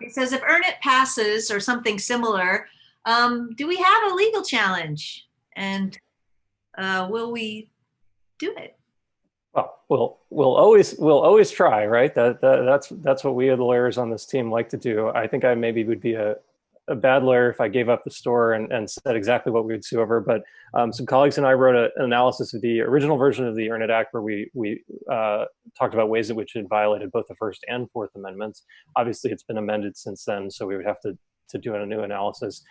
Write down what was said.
It says if EARN IT passes or something similar, um, do we have a legal challenge? And uh, will we do it? Well, we'll we'll always we'll always try, right? That, that that's that's what we, the lawyers on this team, like to do. I think I maybe would be a a bad lawyer if I gave up the store and, and said exactly what we would sue over. But um, some colleagues and I wrote a, an analysis of the original version of the EARN IT Act where we, we uh, talked about ways in which it violated both the First and Fourth Amendments. Obviously, it's been amended since then, so we would have to, to do a new analysis.